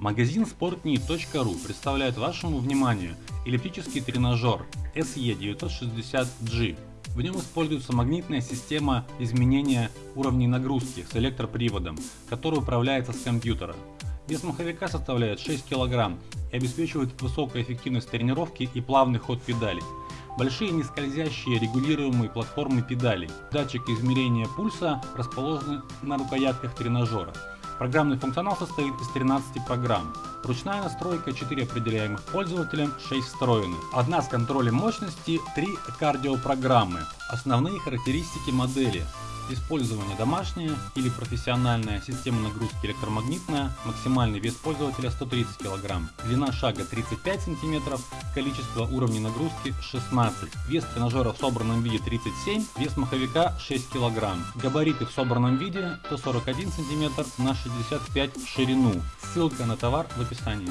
Магазин sportney.ru представляет вашему вниманию эллиптический тренажер SE960G. В нем используется магнитная система изменения уровней нагрузки с электроприводом, который управляется с компьютера. Вес маховика составляет 6 кг и обеспечивает высокую эффективность тренировки и плавный ход педалей. Большие нескользящие регулируемые платформы педалей. Датчики измерения пульса расположены на рукоятках тренажера. Программный функционал состоит из 13 программ. Ручная настройка 4 определяемых пользователем, 6 встроенных. Одна с контролем мощности, 3 кардиопрограммы. Основные характеристики модели. Использование домашнее или профессиональная система нагрузки электромагнитная, максимальный вес пользователя 130 кг, длина шага 35 см, количество уровней нагрузки 16, вес тренажера в собранном виде 37, вес маховика 6 кг, габариты в собранном виде 141 см на 65 в ширину. Ссылка на товар в описании.